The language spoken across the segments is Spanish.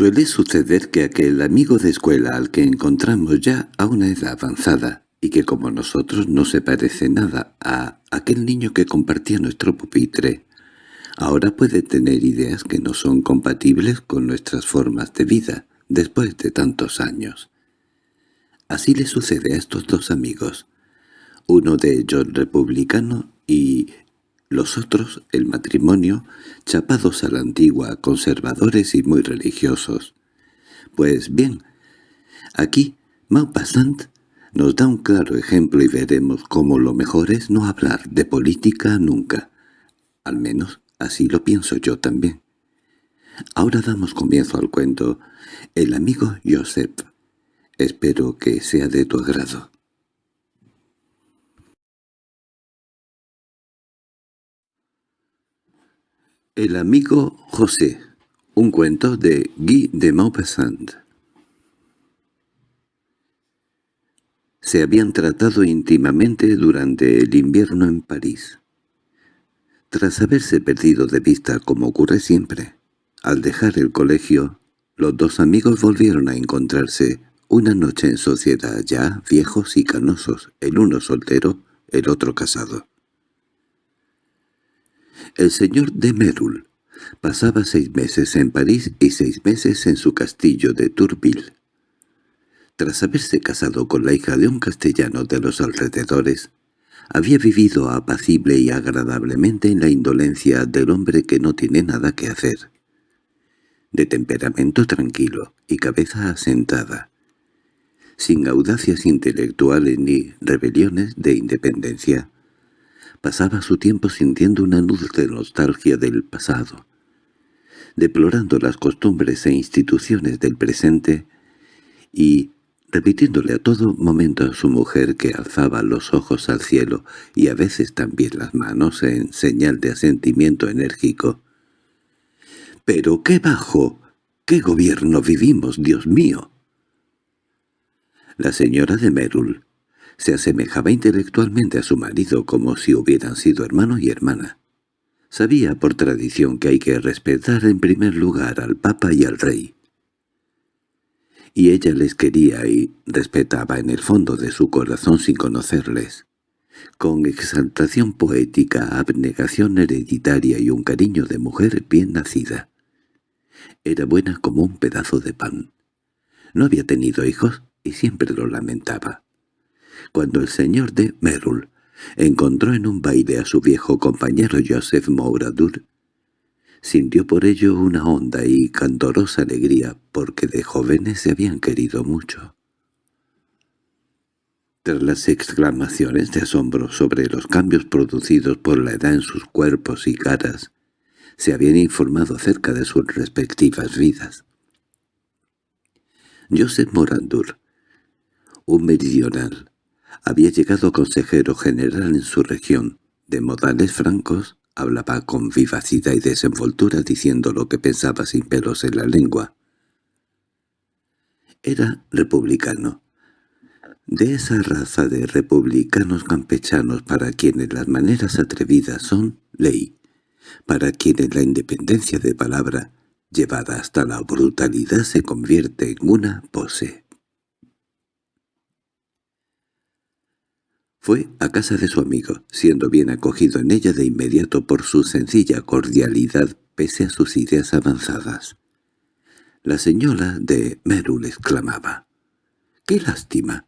Suele suceder que aquel amigo de escuela al que encontramos ya a una edad avanzada y que como nosotros no se parece nada a aquel niño que compartía nuestro pupitre, ahora puede tener ideas que no son compatibles con nuestras formas de vida después de tantos años. Así le sucede a estos dos amigos, uno de ellos republicano y los otros, el matrimonio, chapados a la antigua, conservadores y muy religiosos. Pues bien, aquí Maupassant nos da un claro ejemplo y veremos cómo lo mejor es no hablar de política nunca. Al menos así lo pienso yo también. Ahora damos comienzo al cuento. El amigo Joseph. Espero que sea de tu agrado. El amigo José. Un cuento de Guy de Maupassant. Se habían tratado íntimamente durante el invierno en París. Tras haberse perdido de vista como ocurre siempre, al dejar el colegio, los dos amigos volvieron a encontrarse una noche en sociedad ya viejos y canosos, el uno soltero, el otro casado. El señor de Merul pasaba seis meses en París y seis meses en su castillo de Tourville. Tras haberse casado con la hija de un castellano de los alrededores, había vivido apacible y agradablemente en la indolencia del hombre que no tiene nada que hacer. De temperamento tranquilo y cabeza asentada, sin audacias intelectuales ni rebeliones de independencia, pasaba su tiempo sintiendo una dulce nostalgia del pasado, deplorando las costumbres e instituciones del presente y repitiéndole a todo momento a su mujer que alzaba los ojos al cielo y a veces también las manos en señal de asentimiento enérgico. —¡Pero qué bajo! ¡Qué gobierno vivimos, Dios mío! La señora de Merul se asemejaba intelectualmente a su marido como si hubieran sido hermano y hermana. Sabía por tradición que hay que respetar en primer lugar al papa y al rey, y ella les quería y respetaba en el fondo de su corazón sin conocerles. Con exaltación poética, abnegación hereditaria y un cariño de mujer bien nacida. Era buena como un pedazo de pan. No había tenido hijos y siempre lo lamentaba. Cuando el señor de Merul encontró en un baile a su viejo compañero Joseph Mouradur, Sintió por ello una honda y candorosa alegría, porque de jóvenes se habían querido mucho. Tras las exclamaciones de asombro sobre los cambios producidos por la edad en sus cuerpos y caras, se habían informado acerca de sus respectivas vidas. Joseph Morandur, un meridional, había llegado consejero general en su región, de modales francos, Hablaba con vivacidad y desenvoltura diciendo lo que pensaba sin pelos en la lengua. Era republicano. De esa raza de republicanos campechanos para quienes las maneras atrevidas son ley, para quienes la independencia de palabra llevada hasta la brutalidad se convierte en una pose. Fue a casa de su amigo, siendo bien acogido en ella de inmediato por su sencilla cordialidad pese a sus ideas avanzadas. La señora de Merul exclamaba, «¡Qué lástima!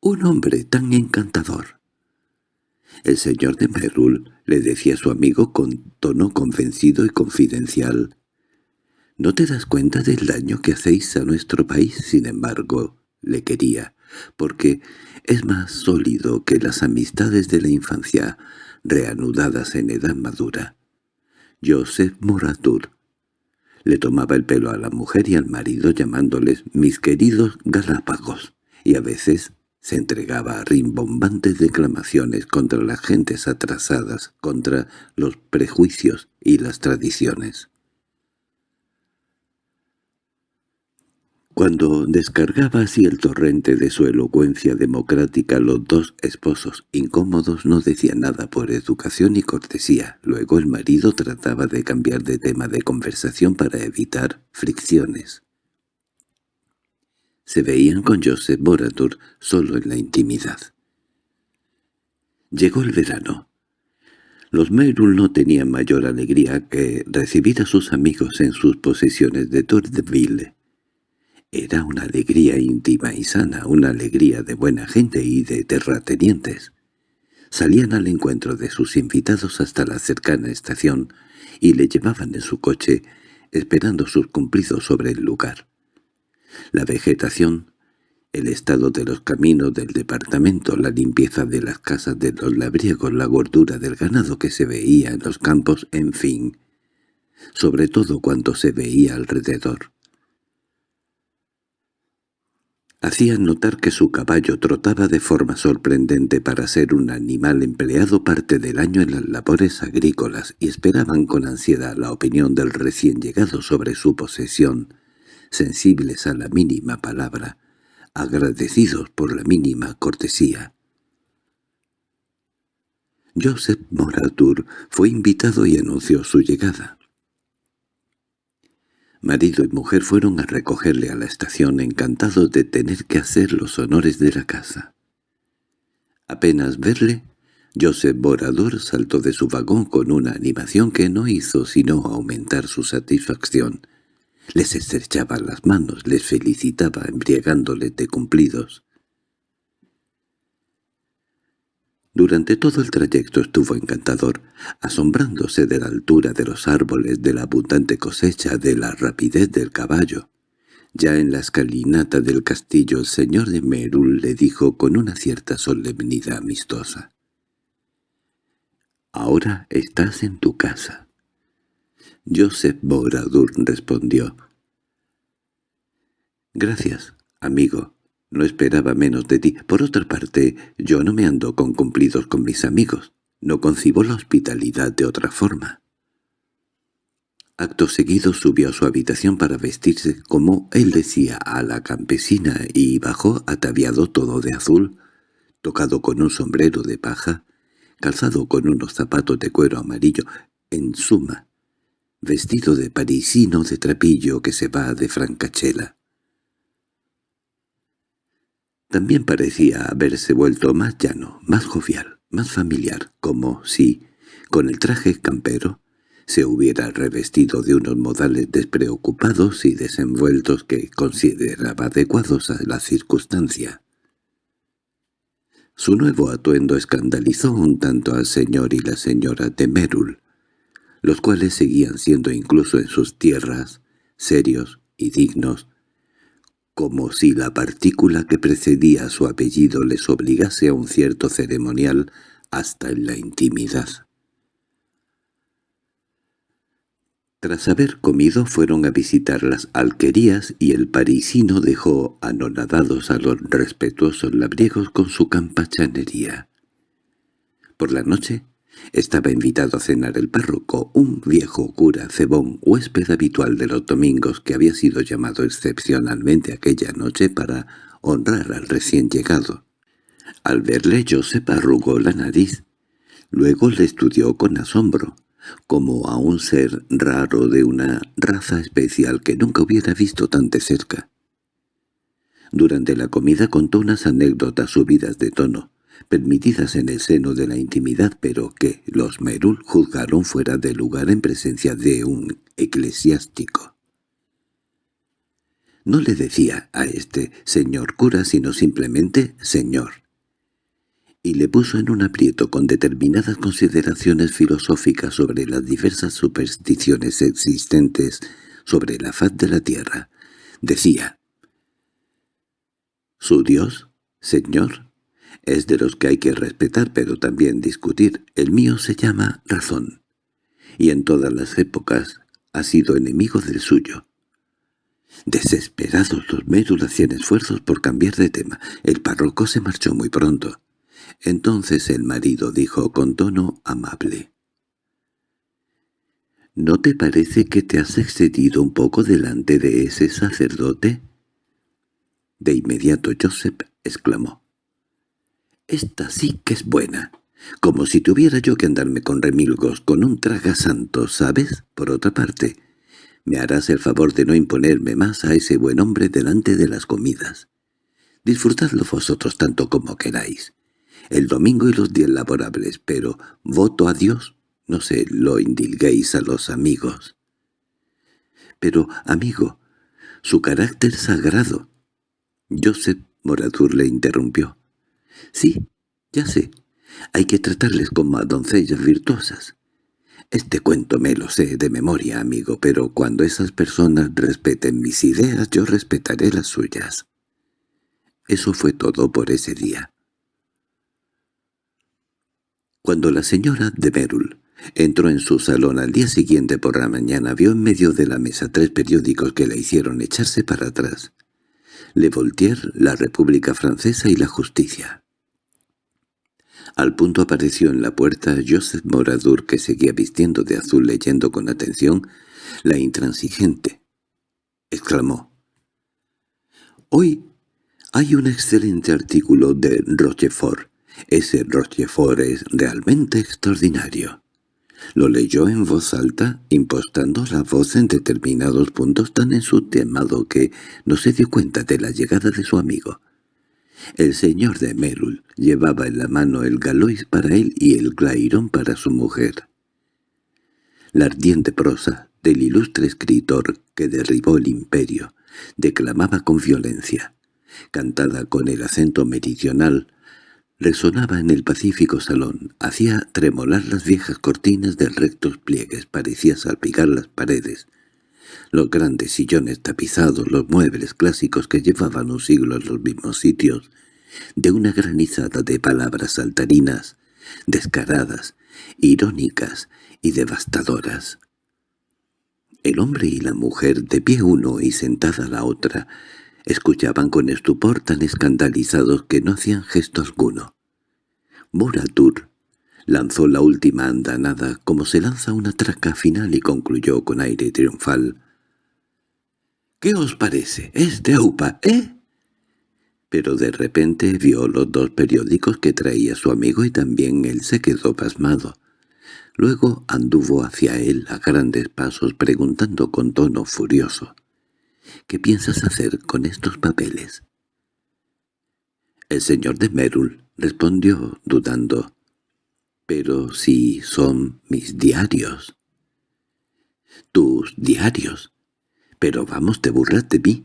¡Un hombre tan encantador!» El señor de Merul le decía a su amigo con tono convencido y confidencial, «¿No te das cuenta del daño que hacéis a nuestro país? Sin embargo, le quería, porque es más sólido que las amistades de la infancia reanudadas en edad madura. Joseph Moratur le tomaba el pelo a la mujer y al marido llamándoles «mis queridos Galápagos» y a veces se entregaba a rimbombantes declamaciones contra las gentes atrasadas, contra los prejuicios y las tradiciones. Cuando descargaba así el torrente de su elocuencia democrática los dos esposos incómodos no decían nada por educación y cortesía. Luego el marido trataba de cambiar de tema de conversación para evitar fricciones. se veían con Joseph Boradur solo en la intimidad. Llegó el verano. Los Merul no tenían mayor alegría que recibir a sus amigos en sus posesiones de Tourdeville. Era una alegría íntima y sana, una alegría de buena gente y de terratenientes. Salían al encuentro de sus invitados hasta la cercana estación y le llevaban en su coche, esperando sus cumplidos sobre el lugar. La vegetación el estado de los caminos del departamento, la limpieza de las casas de los labriegos, la gordura del ganado que se veía en los campos, en fin, sobre todo cuanto se veía alrededor. Hacían notar que su caballo trotaba de forma sorprendente para ser un animal empleado parte del año en las labores agrícolas y esperaban con ansiedad la opinión del recién llegado sobre su posesión, sensibles a la mínima palabra, agradecidos por la mínima cortesía. Joseph Moratur fue invitado y anunció su llegada. Marido y mujer fueron a recogerle a la estación encantados de tener que hacer los honores de la casa. Apenas verle, Joseph Borador saltó de su vagón con una animación que no hizo sino aumentar su satisfacción les estrechaba las manos, les felicitaba embriagándoles de cumplidos. Durante todo el trayecto estuvo encantador, asombrándose de la altura de los árboles, de la abundante cosecha, de la rapidez del caballo. Ya en la escalinata del castillo el señor de Merul le dijo con una cierta solemnidad amistosa. «Ahora estás en tu casa». Joseph Boradur respondió. «Gracias, amigo. No esperaba menos de ti. Por otra parte, yo no me ando con cumplidos con mis amigos. No concibo la hospitalidad de otra forma». Acto seguido subió a su habitación para vestirse, como él decía, a la campesina y bajó ataviado todo de azul, tocado con un sombrero de paja, calzado con unos zapatos de cuero amarillo, en suma, vestido de parisino de trapillo que se va de francachela. También parecía haberse vuelto más llano, más jovial, más familiar, como si, con el traje campero, se hubiera revestido de unos modales despreocupados y desenvueltos que consideraba adecuados a la circunstancia. Su nuevo atuendo escandalizó un tanto al señor y la señora de Merul, los cuales seguían siendo incluso en sus tierras serios y dignos, como si la partícula que precedía a su apellido les obligase a un cierto ceremonial hasta en la intimidad. Tras haber comido fueron a visitar las alquerías y el parisino dejó anonadados a los respetuosos labriegos con su campachanería. Por la noche estaba invitado a cenar el párroco, un viejo cura cebón, huésped habitual de los domingos que había sido llamado excepcionalmente aquella noche para honrar al recién llegado. Al verle Joseph arrugó la nariz. Luego le estudió con asombro, como a un ser raro de una raza especial que nunca hubiera visto tan de cerca. Durante la comida contó unas anécdotas subidas de tono, permitidas en el seno de la intimidad, pero que los Merul juzgaron fuera de lugar en presencia de un eclesiástico. No le decía a este señor cura, sino simplemente señor. Y le puso en un aprieto con determinadas consideraciones filosóficas sobre las diversas supersticiones existentes sobre la faz de la tierra. Decía, «¿Su Dios, señor?» Es de los que hay que respetar pero también discutir. El mío se llama razón. Y en todas las épocas ha sido enemigo del suyo. Desesperados los médulas hacían esfuerzos por cambiar de tema. El párroco se marchó muy pronto. Entonces el marido dijo con tono amable. —¿No te parece que te has excedido un poco delante de ese sacerdote? De inmediato Joseph exclamó. Esta sí que es buena. Como si tuviera yo que andarme con remilgos, con un traga santo, ¿sabes? Por otra parte, Me harás el favor de no imponerme más a ese buen hombre delante de las comidas. Disfrutadlo vosotros tanto como queráis. El domingo y los días laborables, pero voto a Dios, no se lo indilguéis a los amigos. Pero, amigo, su carácter sagrado. Joseph Moradur le interrumpió. Sí, ya sé. Hay que tratarles como a doncellas virtuosas. Este cuento me lo sé de memoria, amigo, pero cuando esas personas respeten mis ideas, yo respetaré las suyas. Eso fue todo por ese día. Cuando la señora de Merul entró en su salón al día siguiente por la mañana, vio en medio de la mesa tres periódicos que la hicieron echarse para atrás. Le Voltaire, La República Francesa y La Justicia. Al punto apareció en la puerta Joseph Moradur, que seguía vistiendo de azul leyendo con atención La Intransigente. Exclamó. «Hoy hay un excelente artículo de Rochefort. Ese Rochefort es realmente extraordinario». Lo leyó en voz alta, impostando la voz en determinados puntos tan ensutemado que no se dio cuenta de la llegada de su amigo. El señor de Merul llevaba en la mano el galois para él y el clairón para su mujer. La ardiente prosa del ilustre escritor que derribó el imperio declamaba con violencia, cantada con el acento meridional, resonaba en el pacífico salón, hacía tremolar las viejas cortinas de rectos pliegues, parecía salpicar las paredes, los grandes sillones tapizados, los muebles clásicos que llevaban un siglo en los mismos sitios, de una granizada de palabras saltarinas, descaradas, irónicas y devastadoras. El hombre y la mujer, de pie uno y sentada la otra, escuchaban con estupor tan escandalizados que no hacían gesto alguno. Moratur lanzó la última andanada como se lanza una traca final y concluyó con aire triunfal. —¿Qué os parece? Es de Aupa, ¿eh? Pero de repente vio los dos periódicos que traía su amigo y también él se quedó pasmado. Luego anduvo hacia él a grandes pasos preguntando con tono furioso. —¿Qué piensas hacer con estos papeles? El señor de Merul respondió dudando. —Pero si son mis diarios. —¿Tus diarios? Pero vamos, te burlas de mí.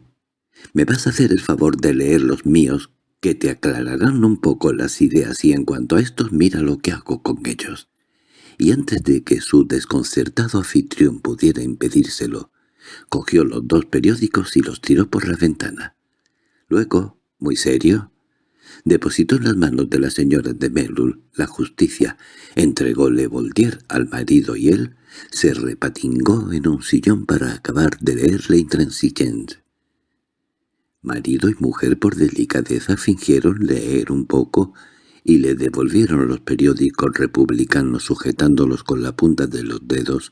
Me vas a hacer el favor de leer los míos, que te aclararán un poco las ideas y en cuanto a estos mira lo que hago con ellos. Y antes de que su desconcertado anfitrión pudiera impedírselo, cogió los dos periódicos y los tiró por la ventana. Luego, muy serio, depositó en las manos de la señora de Melul la justicia, entrególe Voltaire al marido y él se repatingó en un sillón para acabar de leerle intransigente. Marido y mujer por delicadeza fingieron leer un poco y le devolvieron los periódicos republicanos sujetándolos con la punta de los dedos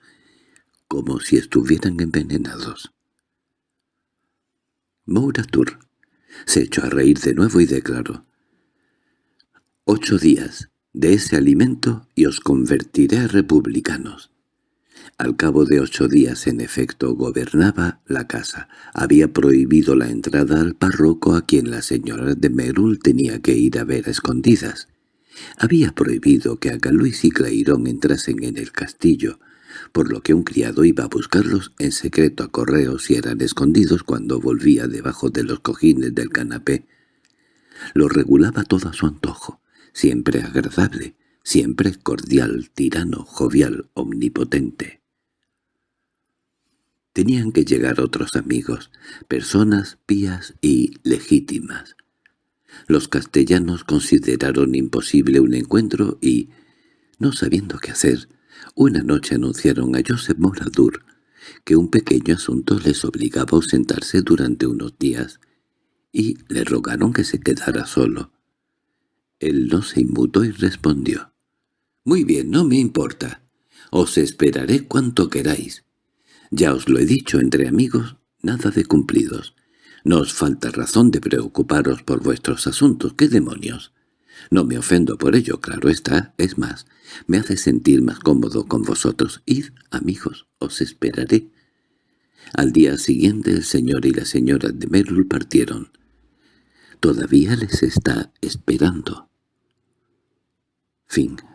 como si estuvieran envenenados. Mouratur se echó a reír de nuevo y declaró, «Ocho días de ese alimento y os convertiré a republicanos». Al cabo de ocho días, en efecto, gobernaba la casa. Había prohibido la entrada al párroco a quien la señora de Merul tenía que ir a ver escondidas. Había prohibido que Luis y Clairón entrasen en el castillo, por lo que un criado iba a buscarlos en secreto a correos y eran escondidos cuando volvía debajo de los cojines del canapé. Lo regulaba todo a su antojo, siempre agradable, siempre cordial, tirano, jovial, omnipotente. Tenían que llegar otros amigos, personas pías y legítimas. Los castellanos consideraron imposible un encuentro y, no sabiendo qué hacer, una noche anunciaron a Joseph Moradur que un pequeño asunto les obligaba a ausentarse durante unos días, y le rogaron que se quedara solo. Él no se inmutó y respondió, «Muy bien, no me importa. Os esperaré cuanto queráis. Ya os lo he dicho entre amigos, nada de cumplidos. No os falta razón de preocuparos por vuestros asuntos. ¿Qué demonios? No me ofendo por ello, claro está. Es más, me hace sentir más cómodo con vosotros. Id, amigos, os esperaré. Al día siguiente el señor y la señora de Merul partieron. Todavía les está esperando. Fin